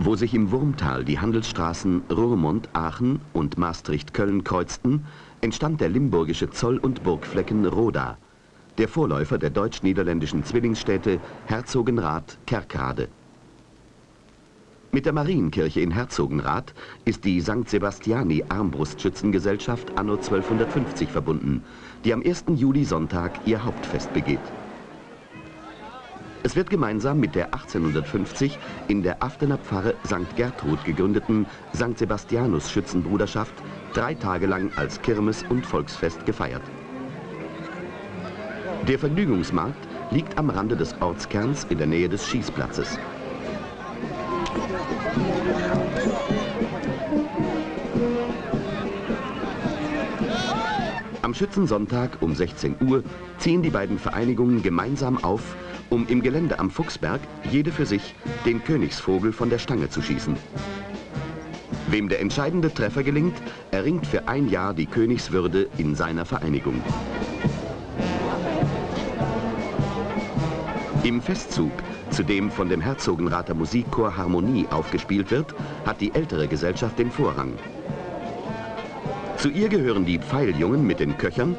Wo sich im Wurmtal die Handelsstraßen Roermond-Aachen und Maastricht-Köln kreuzten, entstand der limburgische Zoll- und Burgflecken Roda, der Vorläufer der deutsch-niederländischen Zwillingsstädte Herzogenrath-Kerkrade. Mit der Marienkirche in Herzogenrath ist die St. Sebastiani Armbrustschützengesellschaft anno 1250 verbunden, die am 1. Juli Sonntag ihr Hauptfest begeht. Es wird gemeinsam mit der 1850 in der Aftener Pfarre St. Gertrud gegründeten St. Sebastianus Schützenbruderschaft drei Tage lang als Kirmes- und Volksfest gefeiert. Der Vergnügungsmarkt liegt am Rande des Ortskerns in der Nähe des Schießplatzes. Schützensonntag um 16 Uhr ziehen die beiden Vereinigungen gemeinsam auf, um im Gelände am Fuchsberg jede für sich den Königsvogel von der Stange zu schießen. Wem der entscheidende Treffer gelingt, erringt für ein Jahr die Königswürde in seiner Vereinigung. Im Festzug, zu dem von dem Herzogenrather Musikchor Harmonie aufgespielt wird, hat die ältere Gesellschaft den Vorrang. Zu ihr gehören die Pfeiljungen mit den Köchern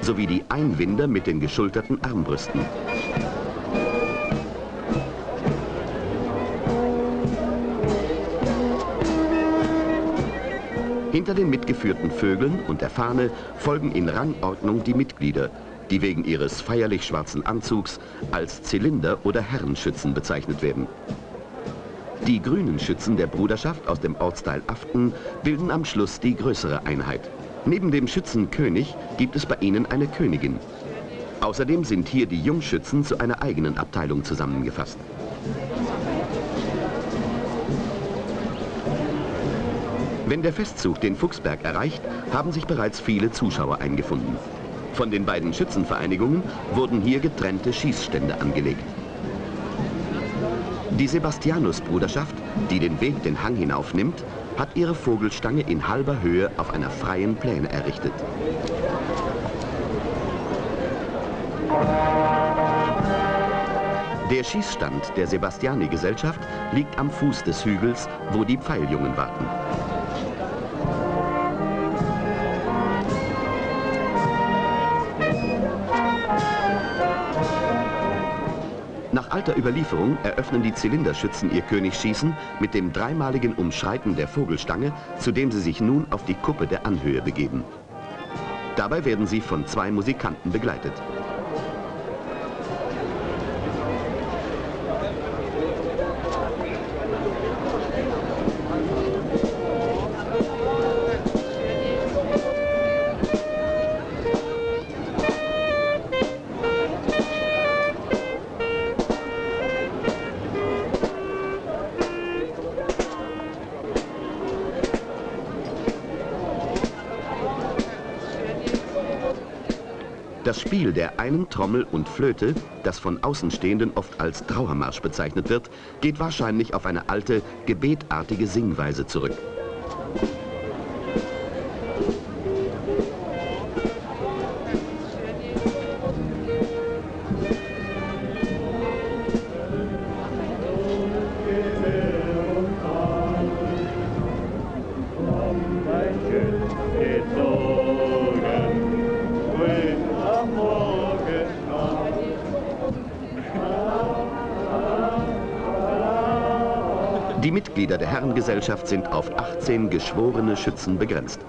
sowie die Einwinder mit den geschulterten Armbrüsten. Hinter den mitgeführten Vögeln und der Fahne folgen in Rangordnung die Mitglieder, die wegen ihres feierlich schwarzen Anzugs als Zylinder oder Herrenschützen bezeichnet werden. Die grünen Schützen der Bruderschaft aus dem Ortsteil Aften bilden am Schluss die größere Einheit. Neben dem Schützenkönig gibt es bei ihnen eine Königin. Außerdem sind hier die Jungschützen zu einer eigenen Abteilung zusammengefasst. Wenn der Festzug den Fuchsberg erreicht, haben sich bereits viele Zuschauer eingefunden. Von den beiden Schützenvereinigungen wurden hier getrennte Schießstände angelegt. Die Sebastianus-Bruderschaft, die den Weg den Hang hinaufnimmt, hat ihre Vogelstange in halber Höhe auf einer freien Pläne errichtet. Der Schießstand der Sebastiani-Gesellschaft liegt am Fuß des Hügels, wo die Pfeiljungen warten. Alter Überlieferung eröffnen die Zylinderschützen ihr Königsschießen mit dem dreimaligen Umschreiten der Vogelstange, zu dem sie sich nun auf die Kuppe der Anhöhe begeben. Dabei werden sie von zwei Musikanten begleitet. Das Spiel der einen Trommel und Flöte, das von Außenstehenden oft als Trauermarsch bezeichnet wird, geht wahrscheinlich auf eine alte, gebetartige Singweise zurück. Der Herrengesellschaft sind auf 18 geschworene Schützen begrenzt.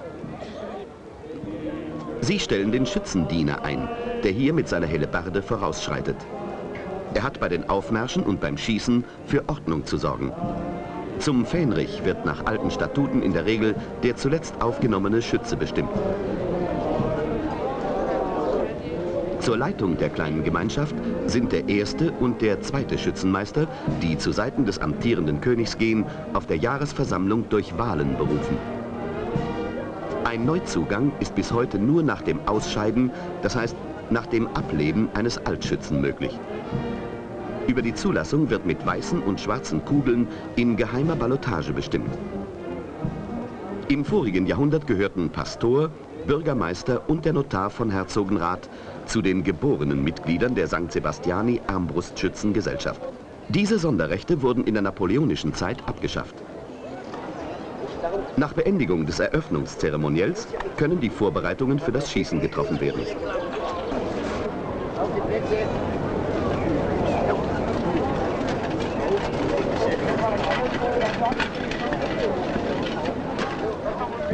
Sie stellen den Schützendiener ein, der hier mit seiner Hellebarde vorausschreitet. Er hat bei den Aufmärschen und beim Schießen für Ordnung zu sorgen. Zum Fähnrich wird nach alten Statuten in der Regel der zuletzt aufgenommene Schütze bestimmt. Zur Leitung der kleinen Gemeinschaft sind der erste und der zweite Schützenmeister, die zu Seiten des amtierenden Königs gehen, auf der Jahresversammlung durch Wahlen berufen. Ein Neuzugang ist bis heute nur nach dem Ausscheiden, das heißt nach dem Ableben eines Altschützen möglich. Über die Zulassung wird mit weißen und schwarzen Kugeln in geheimer Ballotage bestimmt. Im vorigen Jahrhundert gehörten Pastor, Bürgermeister und der Notar von Herzogenrath zu den geborenen Mitgliedern der St. Sebastiani Armbrustschützengesellschaft. Diese Sonderrechte wurden in der napoleonischen Zeit abgeschafft. Nach Beendigung des Eröffnungszeremoniells können die Vorbereitungen für das Schießen getroffen werden.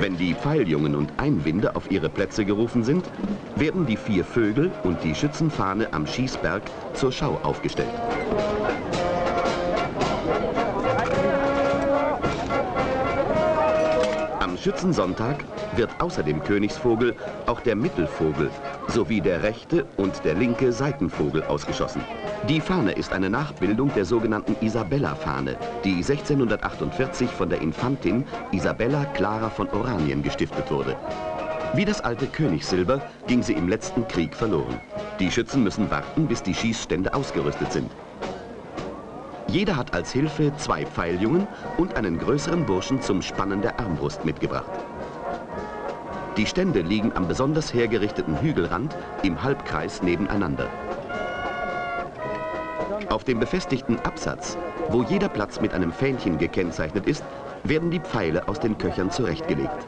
Wenn die Pfeiljungen und Einwinde auf ihre Plätze gerufen sind, werden die vier Vögel und die Schützenfahne am Schießberg zur Schau aufgestellt. Schützensonntag wird außer dem Königsvogel auch der Mittelvogel sowie der rechte und der linke Seitenvogel ausgeschossen. Die Fahne ist eine Nachbildung der sogenannten Isabella-Fahne, die 1648 von der Infantin Isabella Clara von Oranien gestiftet wurde. Wie das alte Königssilber ging sie im letzten Krieg verloren. Die Schützen müssen warten, bis die Schießstände ausgerüstet sind. Jeder hat als Hilfe zwei Pfeiljungen und einen größeren Burschen zum Spannen der Armbrust mitgebracht. Die Stände liegen am besonders hergerichteten Hügelrand im Halbkreis nebeneinander. Auf dem befestigten Absatz, wo jeder Platz mit einem Fähnchen gekennzeichnet ist, werden die Pfeile aus den Köchern zurechtgelegt.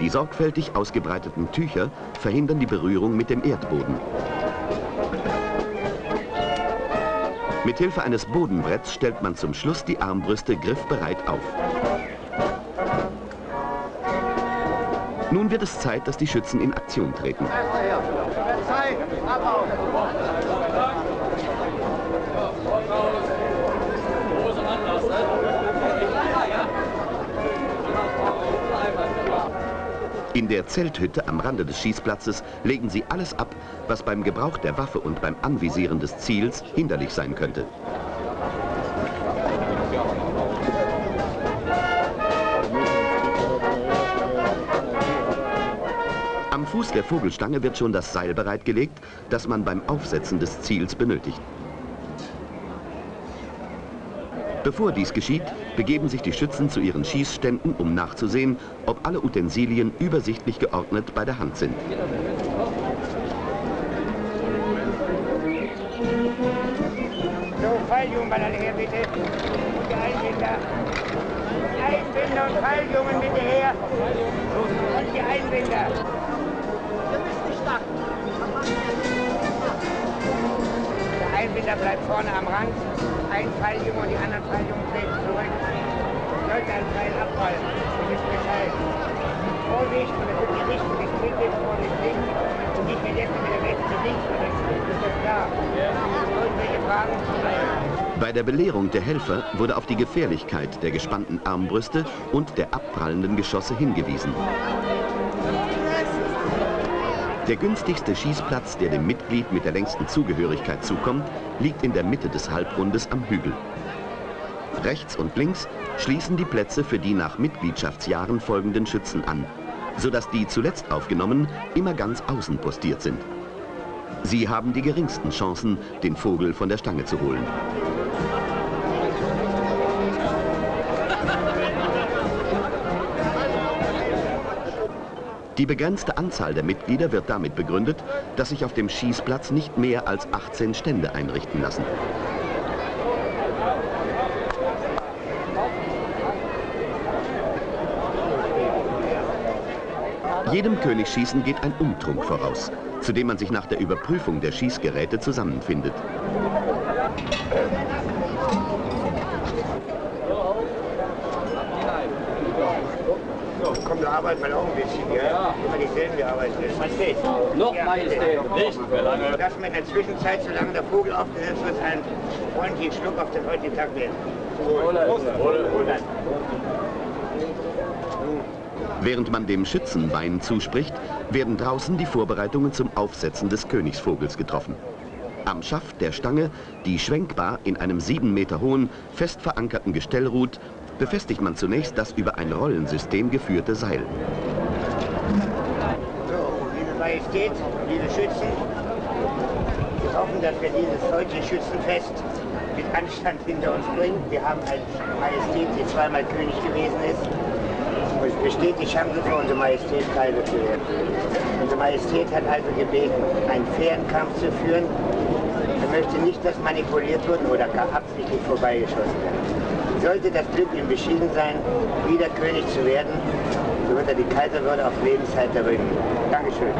Die sorgfältig ausgebreiteten Tücher verhindern die Berührung mit dem Erdboden. Mithilfe eines Bodenbretts stellt man zum Schluss die Armbrüste griffbereit auf. Nun wird es Zeit, dass die Schützen in Aktion treten. In der Zelthütte am Rande des Schießplatzes legen sie alles ab, was beim Gebrauch der Waffe und beim Anvisieren des Ziels hinderlich sein könnte. Am Fuß der Vogelstange wird schon das Seil bereitgelegt, das man beim Aufsetzen des Ziels benötigt. Bevor dies geschieht, begeben sich die Schützen zu ihren Schießständen, um nachzusehen, ob alle Utensilien übersichtlich geordnet bei der Hand sind. So, Pfeiljungen alle her, bitte. Und die Einbinder. Einbinder und Pfeiljungen bitte her. Und die Einbinder. Wir müssen nicht starten. Der Einbinder bleibt vorne am Rand ein Pfeiljunge und die anderen Pfeiljungen treten zurück. Sollte ein Pfeil abfallen, dann ist Bescheid. Vorsicht, und das wird die Richtung des Kindes, Vorsicht links und nicht mehr jetzt mit der Weste links, das ist das klar. Bei der Belehrung der Helfer wurde auf die Gefährlichkeit der gespannten Armbrüste und der abprallenden Geschosse hingewiesen. Der günstigste Schießplatz, der dem Mitglied mit der längsten Zugehörigkeit zukommt, liegt in der Mitte des Halbrundes am Hügel. Rechts und links schließen die Plätze für die nach Mitgliedschaftsjahren folgenden Schützen an, sodass die zuletzt aufgenommen immer ganz außen postiert sind. Sie haben die geringsten Chancen, den Vogel von der Stange zu holen. Die begrenzte Anzahl der Mitglieder wird damit begründet, dass sich auf dem Schießplatz nicht mehr als 18 Stände einrichten lassen. Jedem Königsschießen geht ein Umtrunk voraus, zu dem man sich nach der Überprüfung der Schießgeräte zusammenfindet. komm, da arbeiten wir auch ein bisschen, ja? ja. Immer dieselben gearbeitet. Majestät. Noch ja, Majestät. Nicht für lange. Dass man in der Zwischenzeit, solange der Vogel aufgesetzt wird, einen freundlichen Schluck auf den heutigen Tag nehmen. Während man dem Schützen Wein zuspricht, werden draußen die Vorbereitungen zum Aufsetzen des Königsvogels getroffen. Am Schaft der Stange, die schwenkbar in einem sieben Meter hohen, fest verankerten Gestell ruht, befestigt man zunächst das über ein Rollensystem geführte Seil. So, liebe Majestät, liebe Schützen, wir hoffen, dass wir dieses heutige Schützenfest mit Anstand hinter uns bringen. Wir haben eine Majestät, die zweimal König gewesen ist. Besteht die Chance für unsere Majestät, Kaiser zu werden. Unsere Majestät hat also gebeten, einen fairen Kampf zu führen, möchte nicht, dass manipuliert wird oder gar absichtlich vorbeigeschossen wird. Sollte das Glück ihm beschieden sein, wieder König zu werden, so wird er die Kaiserwürde auf Lebenszeit erringen. Dankeschön.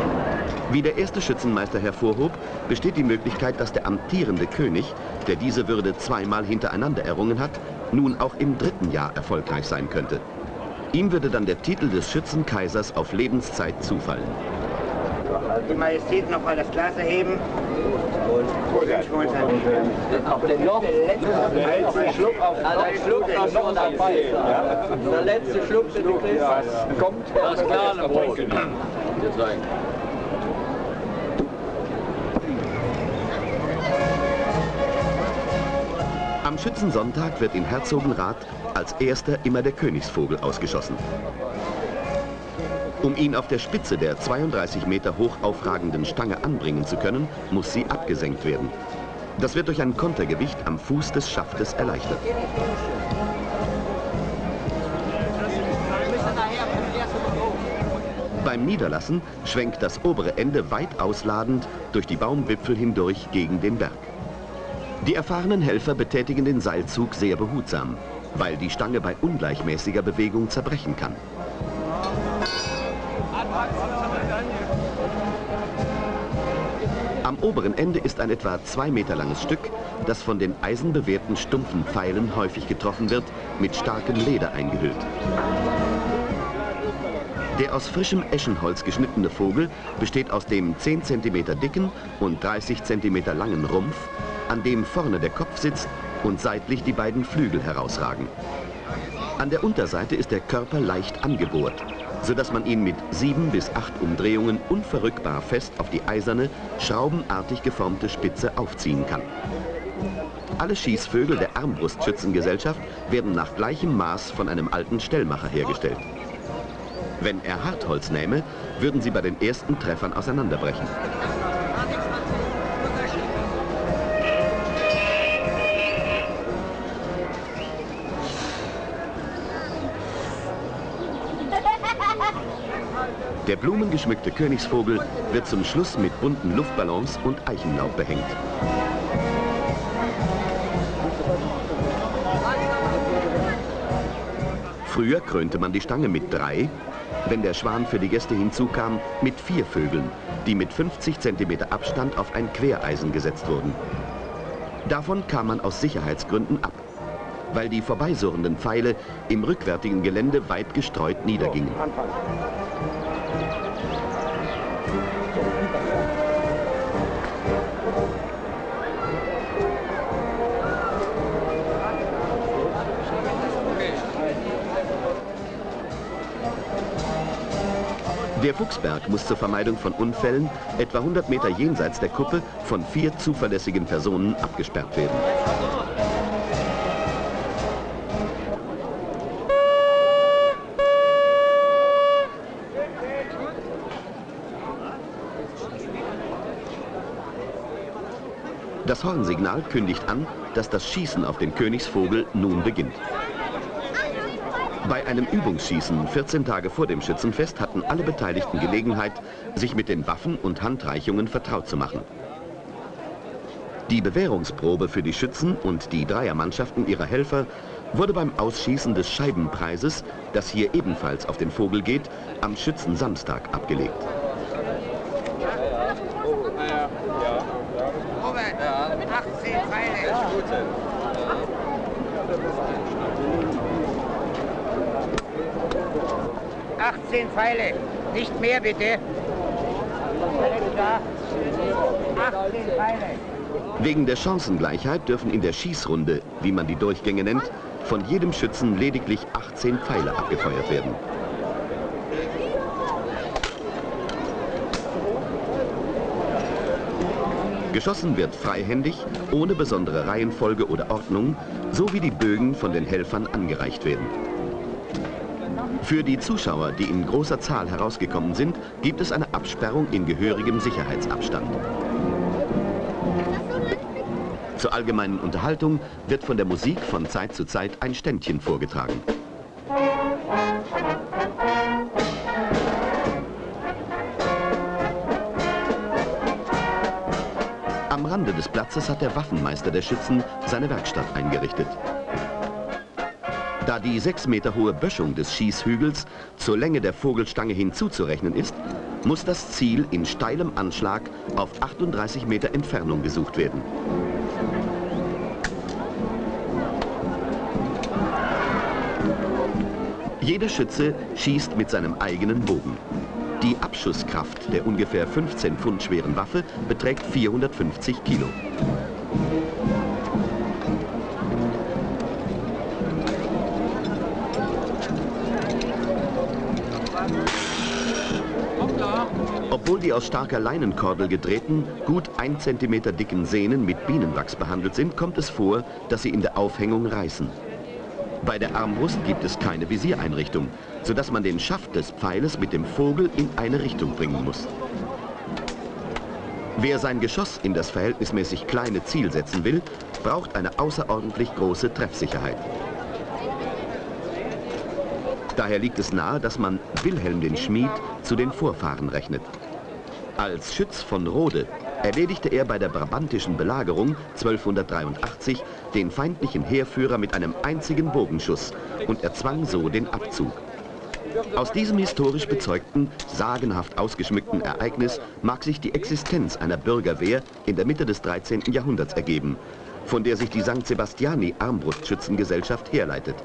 Wie der erste Schützenmeister hervorhob, besteht die Möglichkeit, dass der amtierende König, der diese Würde zweimal hintereinander errungen hat, nun auch im dritten Jahr erfolgreich sein könnte. Ihm würde dann der Titel des Schützenkaisers auf Lebenszeit zufallen. Die Majestät noch mal das Glas erheben. Und Auf den noch der letzte Schluck auf der Schluck noch schon dabei. Der letzte Schluck, den du kriegst. Kommt Das kleine Brot. Am Schützensonntag wird in Herzogenrath als erster immer der Königsvogel ausgeschossen. Um ihn auf der Spitze der 32 Meter hoch aufragenden Stange anbringen zu können, muss sie abgesenkt werden. Das wird durch ein Kontergewicht am Fuß des Schaftes erleichtert. Beim Niederlassen schwenkt das obere Ende weit ausladend durch die Baumwipfel hindurch gegen den Berg. Die erfahrenen Helfer betätigen den Seilzug sehr behutsam, weil die Stange bei ungleichmäßiger Bewegung zerbrechen kann. Am oberen Ende ist ein etwa zwei Meter langes Stück, das von den eisenbewehrten stumpfen Pfeilen häufig getroffen wird, mit starkem Leder eingehüllt. Der aus frischem Eschenholz geschnittene Vogel besteht aus dem 10 cm dicken und 30 cm langen Rumpf, an dem vorne der Kopf sitzt und seitlich die beiden Flügel herausragen. An der Unterseite ist der Körper leicht angebohrt, sodass man ihn mit sieben bis acht Umdrehungen unverrückbar fest auf die eiserne, schraubenartig geformte Spitze aufziehen kann. Alle Schießvögel der Armbrustschützengesellschaft werden nach gleichem Maß von einem alten Stellmacher hergestellt. Wenn er Hartholz nähme, würden sie bei den ersten Treffern auseinanderbrechen. Der blumengeschmückte Königsvogel wird zum Schluss mit bunten Luftballons und Eichenlaub behängt. Früher krönte man die Stange mit drei, wenn der Schwan für die Gäste hinzukam, mit vier Vögeln, die mit 50 cm Abstand auf ein Quereisen gesetzt wurden. Davon kam man aus Sicherheitsgründen ab, weil die vorbeisurrenden Pfeile im rückwärtigen Gelände weit gestreut niedergingen. Der Fuchsberg muss zur Vermeidung von Unfällen etwa 100 Meter jenseits der Kuppe von vier zuverlässigen Personen abgesperrt werden. Das Hornsignal kündigt an, dass das Schießen auf den Königsvogel nun beginnt. Bei einem Übungsschießen 14 Tage vor dem Schützenfest hatten alle Beteiligten Gelegenheit, sich mit den Waffen und Handreichungen vertraut zu machen. Die Bewährungsprobe für die Schützen und die Dreiermannschaften ihrer Helfer wurde beim Ausschießen des Scheibenpreises, das hier ebenfalls auf den Vogel geht, am Schützensamstag abgelegt. 18 Pfeile. Nicht mehr, bitte. Wegen der Chancengleichheit dürfen in der Schießrunde, wie man die Durchgänge nennt, von jedem Schützen lediglich 18 Pfeile abgefeuert werden. Geschossen wird freihändig, ohne besondere Reihenfolge oder Ordnung, so wie die Bögen von den Helfern angereicht werden. Für die Zuschauer, die in großer Zahl herausgekommen sind, gibt es eine Absperrung in gehörigem Sicherheitsabstand. Zur allgemeinen Unterhaltung wird von der Musik von Zeit zu Zeit ein Ständchen vorgetragen. Am Rande des Platzes hat der Waffenmeister der Schützen seine Werkstatt eingerichtet. Da die sechs Meter hohe Böschung des Schießhügels zur Länge der Vogelstange hinzuzurechnen ist, muss das Ziel in steilem Anschlag auf 38 Meter Entfernung gesucht werden. Jeder Schütze schießt mit seinem eigenen Bogen. Die Abschusskraft der ungefähr 15 Pfund schweren Waffe beträgt 450 Kilo. Die aus starker Leinenkordel gedrehten, gut 1 cm dicken Sehnen mit Bienenwachs behandelt sind, kommt es vor, dass sie in der Aufhängung reißen. Bei der Armbrust gibt es keine Visiereinrichtung, sodass man den Schaft des Pfeiles mit dem Vogel in eine Richtung bringen muss. Wer sein Geschoss in das verhältnismäßig kleine Ziel setzen will, braucht eine außerordentlich große Treffsicherheit. Daher liegt es nahe, dass man Wilhelm den Schmied zu den Vorfahren rechnet. Als Schütz von Rode erledigte er bei der brabantischen Belagerung 1283 den feindlichen Heerführer mit einem einzigen Bogenschuss und erzwang so den Abzug. Aus diesem historisch bezeugten, sagenhaft ausgeschmückten Ereignis mag sich die Existenz einer Bürgerwehr in der Mitte des 13. Jahrhunderts ergeben, von der sich die St. Sebastiani Armbrustschützengesellschaft herleitet.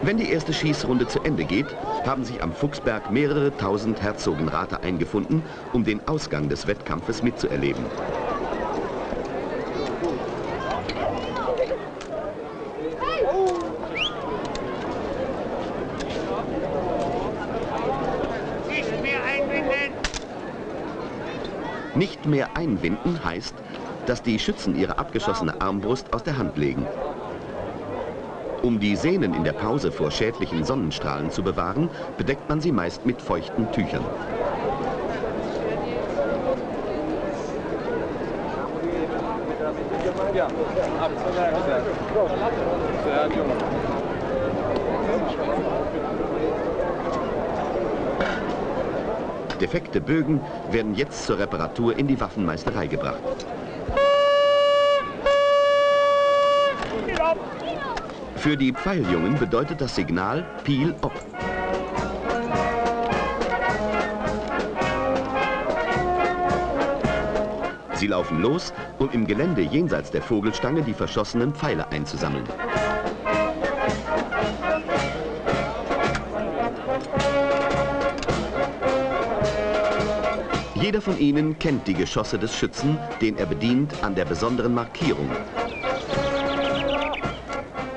Wenn die erste Schießrunde zu Ende geht, haben sich am Fuchsberg mehrere tausend Herzogenrater eingefunden, um den Ausgang des Wettkampfes mitzuerleben. Nicht mehr einbinden. Nicht mehr einwinden heißt, dass die Schützen ihre abgeschossene Armbrust aus der Hand legen. Um die Sehnen in der Pause vor schädlichen Sonnenstrahlen zu bewahren, bedeckt man sie meist mit feuchten Tüchern. Defekte Bögen werden jetzt zur Reparatur in die Waffenmeisterei gebracht. Für die Pfeiljungen bedeutet das Signal Peel op. Sie laufen los, um im Gelände jenseits der Vogelstange die verschossenen Pfeile einzusammeln. Jeder von ihnen kennt die Geschosse des Schützen, den er bedient, an der besonderen Markierung.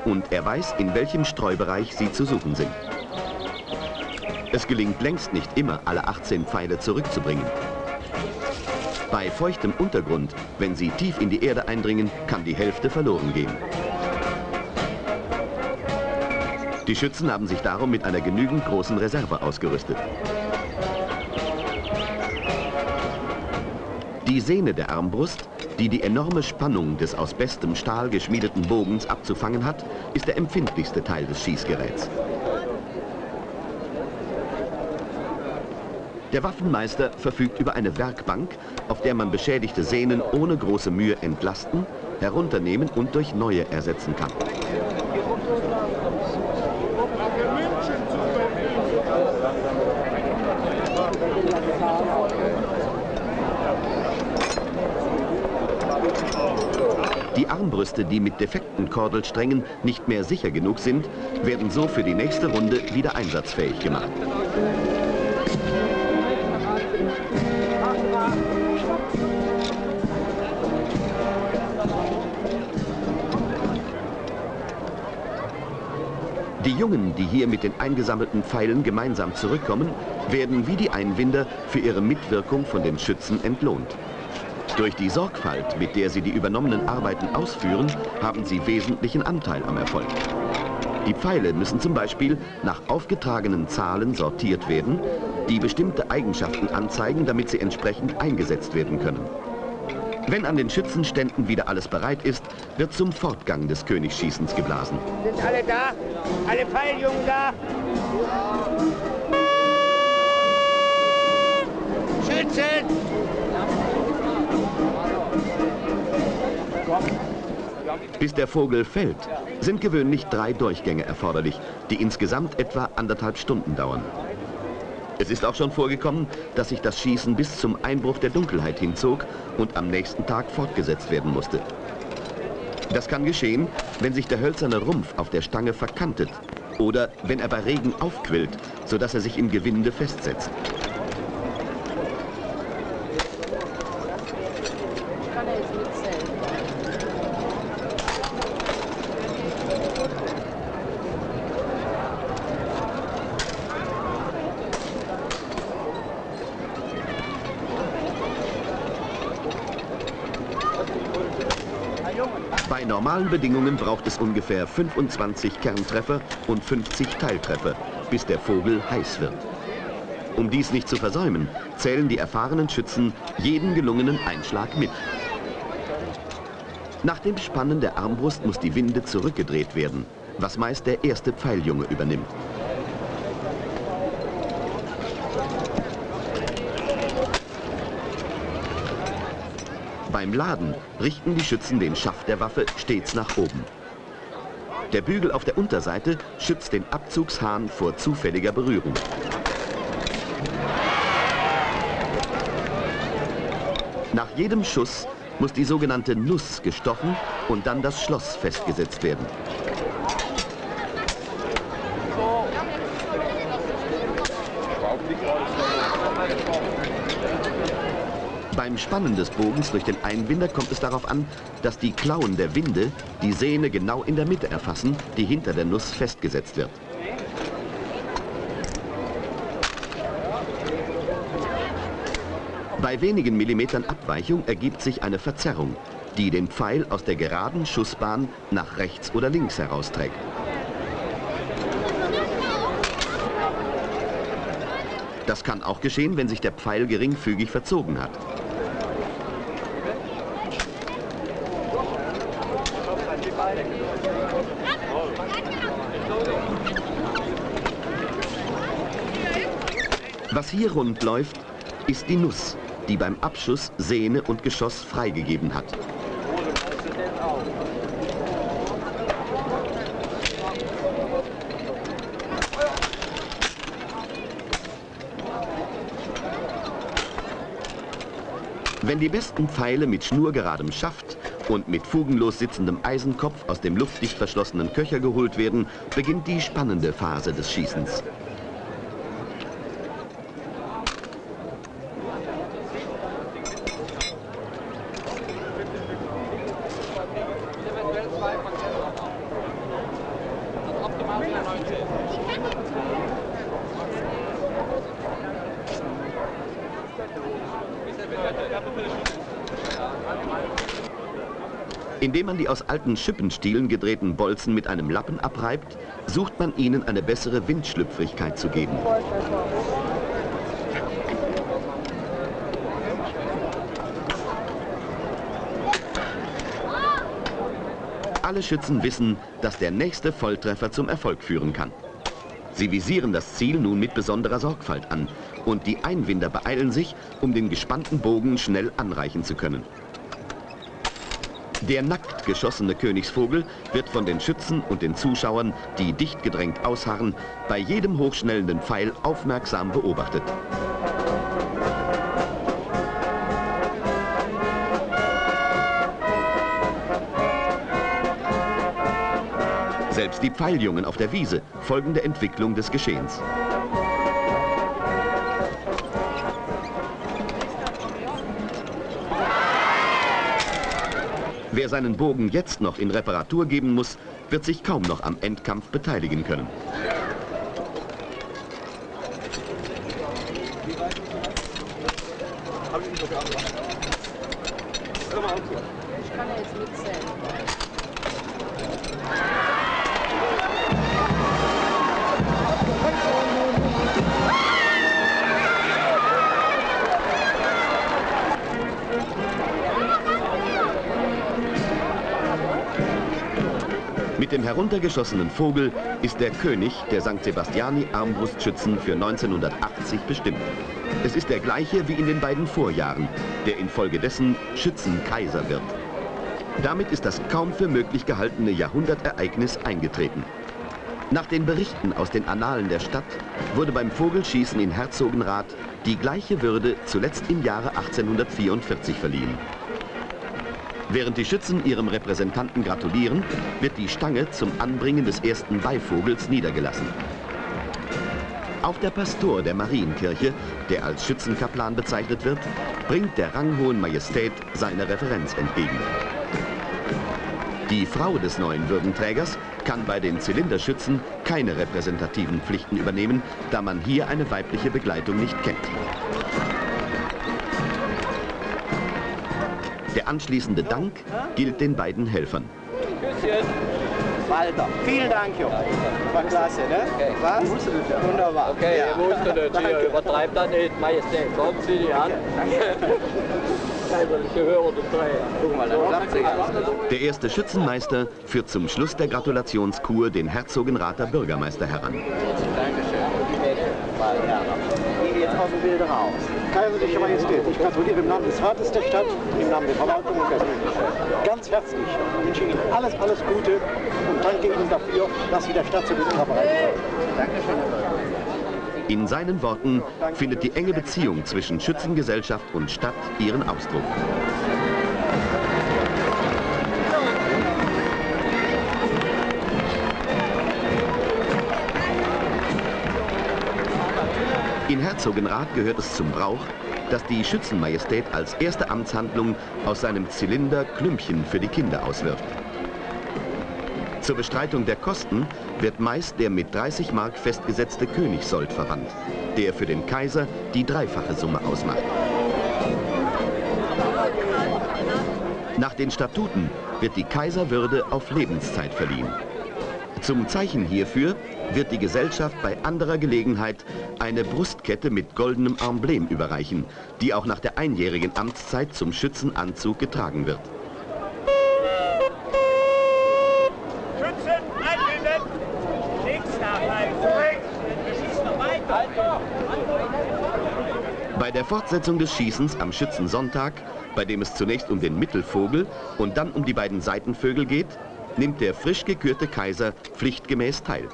Und er weiß, in welchem Streubereich sie zu suchen sind. Es gelingt längst nicht immer, alle 18 Pfeile zurückzubringen. Bei feuchtem Untergrund, wenn sie tief in die Erde eindringen, kann die Hälfte verloren gehen. Die Schützen haben sich darum mit einer genügend großen Reserve ausgerüstet. Die Sehne der Armbrust, die die enorme Spannung des aus bestem Stahl geschmiedeten Bogens abzufangen hat, ist der empfindlichste Teil des Schießgeräts. Der Waffenmeister verfügt über eine Werkbank, auf der man beschädigte Sehnen ohne große Mühe entlasten, herunternehmen und durch neue ersetzen kann. Die Armbrüste, die mit defekten Kordelsträngen nicht mehr sicher genug sind, werden so für die nächste Runde wieder einsatzfähig gemacht. Die Jungen, die hier mit den eingesammelten Pfeilen gemeinsam zurückkommen, werden wie die Einwinder für ihre Mitwirkung von den Schützen entlohnt. Durch die Sorgfalt, mit der sie die übernommenen Arbeiten ausführen, haben sie wesentlichen Anteil am Erfolg. Die Pfeile müssen zum Beispiel nach aufgetragenen Zahlen sortiert werden, die bestimmte Eigenschaften anzeigen, damit sie entsprechend eingesetzt werden können. Wenn an den Schützenständen wieder alles bereit ist, wird zum Fortgang des Königsschießens geblasen. Sind alle da? Alle Pfeiljungen da? Schützen! Bis der Vogel fällt, sind gewöhnlich drei Durchgänge erforderlich, die insgesamt etwa anderthalb Stunden dauern. Es ist auch schon vorgekommen, dass sich das Schießen bis zum Einbruch der Dunkelheit hinzog und am nächsten Tag fortgesetzt werden musste. Das kann geschehen, wenn sich der hölzerne Rumpf auf der Stange verkantet oder wenn er bei Regen aufquillt, sodass er sich im Gewinde festsetzt. Bei normalen Bedingungen braucht es ungefähr 25 Kerntreffer und 50 Teiltreffer, bis der Vogel heiß wird. Um dies nicht zu versäumen, zählen die erfahrenen Schützen jeden gelungenen Einschlag mit. Nach dem Spannen der Armbrust muss die Winde zurückgedreht werden, was meist der erste Pfeiljunge übernimmt. Beim Laden richten die Schützen den Schaft der Waffe stets nach oben. Der Bügel auf der Unterseite schützt den Abzugshahn vor zufälliger Berührung. Nach jedem Schuss muss die sogenannte Nuss gestochen und dann das Schloss festgesetzt werden. Beim Spannen des Bogens durch den Einbinder kommt es darauf an, dass die Klauen der Winde die Sehne genau in der Mitte erfassen, die hinter der Nuss festgesetzt wird. Bei wenigen Millimetern Abweichung ergibt sich eine Verzerrung, die den Pfeil aus der geraden Schussbahn nach rechts oder links herausträgt. Das kann auch geschehen, wenn sich der Pfeil geringfügig verzogen hat. Hier rund läuft, ist die Nuss, die beim Abschuss Sehne und Geschoss freigegeben hat. Wenn die besten Pfeile mit schnurgeradem Schaft und mit fugenlos sitzendem Eisenkopf aus dem luftdicht verschlossenen Köcher geholt werden, beginnt die spannende Phase des Schießens. Indem man die aus alten Schippenstielen gedrehten Bolzen mit einem Lappen abreibt, sucht man ihnen eine bessere Windschlüpfrigkeit zu geben. Alle Schützen wissen, dass der nächste Volltreffer zum Erfolg führen kann. Sie visieren das Ziel nun mit besonderer Sorgfalt an und die Einwinder beeilen sich, um den gespannten Bogen schnell anreichen zu können. Der nackt geschossene Königsvogel wird von den Schützen und den Zuschauern, die dicht gedrängt ausharren, bei jedem hochschnellenden Pfeil aufmerksam beobachtet. Selbst die Pfeiljungen auf der Wiese folgen der Entwicklung des Geschehens. Wer seinen Bogen jetzt noch in Reparatur geben muss, wird sich kaum noch am Endkampf beteiligen können. Ich kann jetzt mitzählen. Mit dem heruntergeschossenen Vogel ist der König der St. Sebastiani Armbrustschützen für 1980 bestimmt. Es ist der gleiche wie in den beiden Vorjahren, der infolgedessen Schützenkaiser wird. Damit ist das kaum für möglich gehaltene Jahrhundertereignis eingetreten. Nach den Berichten aus den Annalen der Stadt wurde beim Vogelschießen in Herzogenrath die gleiche Würde zuletzt im Jahre 1844 verliehen. Während die Schützen ihrem Repräsentanten gratulieren, wird die Stange zum Anbringen des ersten Beivogels niedergelassen. Auch der Pastor der Marienkirche, der als Schützenkaplan bezeichnet wird, bringt der ranghohen Majestät seine Referenz entgegen. Die Frau des neuen Würdenträgers kann bei den Zylinderschützen keine repräsentativen Pflichten übernehmen, da man hier eine weibliche Begleitung nicht kennt. Der anschließende Dank gilt den beiden Helfern. Küsschen. Walter. Vielen Dank, Junge. War klasse, ne? Okay. Was? Wunderbar. Okay, Ja. ihr es, Danke. ihr übertreibt das nicht, Majestät. Kommen Sie die an. Es. Der erste Schützenmeister führt zum Schluss der Gratulationskur den Herzogenrather Bürgermeister heran. Dankeschön. Gehe jetzt aus dem Bild raus. Kaiserliche Majestät, ich gratuliere im Namen des Rates der Stadt, im Namen der Verwaltung und der. Ganz herzlich wünsche Ihnen alles, alles Gute und danke Ihnen dafür, dass Sie der Stadt so gut vorbereitet haben. In seinen Worten findet die enge Beziehung zwischen Schützengesellschaft und Stadt ihren Ausdruck. In Herzogenrath gehört es zum Brauch, dass die Schützenmajestät als erste Amtshandlung aus seinem Zylinder Klümpchen für die Kinder auswirft. Zur Bestreitung der Kosten wird meist der mit 30 Mark festgesetzte Königssold verwandt, der für den Kaiser die dreifache Summe ausmacht. Nach den Statuten wird die Kaiserwürde auf Lebenszeit verliehen. Zum Zeichen hierfür wird die Gesellschaft bei anderer Gelegenheit eine Brustkette mit goldenem Emblem überreichen, die auch nach der einjährigen Amtszeit zum Schützenanzug getragen wird. Bei der Fortsetzung des Schießens am Schützensonntag, bei dem es zunächst um den Mittelvogel und dann um die beiden Seitenvögel geht, nimmt der frisch gekürte Kaiser pflichtgemäß teil.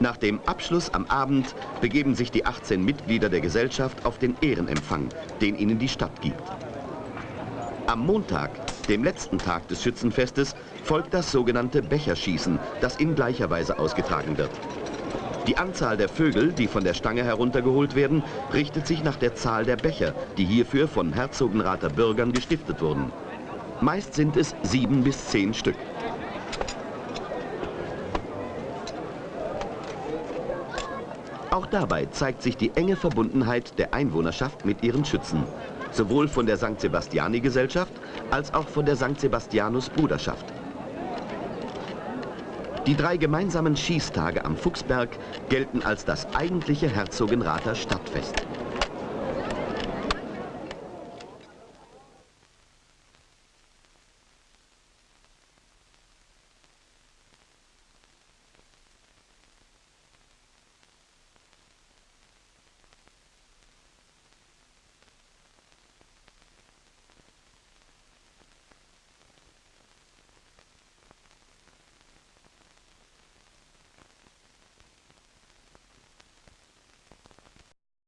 Nach dem Abschluss am Abend begeben sich die 18 Mitglieder der Gesellschaft auf den Ehrenempfang, den ihnen die Stadt gibt. Am Montag, dem letzten Tag des Schützenfestes, folgt das sogenannte Becherschießen, das in gleicher Weise ausgetragen wird. Die Anzahl der Vögel, die von der Stange heruntergeholt werden, richtet sich nach der Zahl der Becher, die hierfür von Herzogenrather Bürgern gestiftet wurden. Meist sind es sieben bis zehn Stück. Auch dabei zeigt sich die enge Verbundenheit der Einwohnerschaft mit ihren Schützen, sowohl von der St. Sebastiani-Gesellschaft als auch von der St. Sebastianus-Bruderschaft. Die drei gemeinsamen Schießtage am Fuchsberg gelten als das eigentliche Herzogenrather Stadtfest.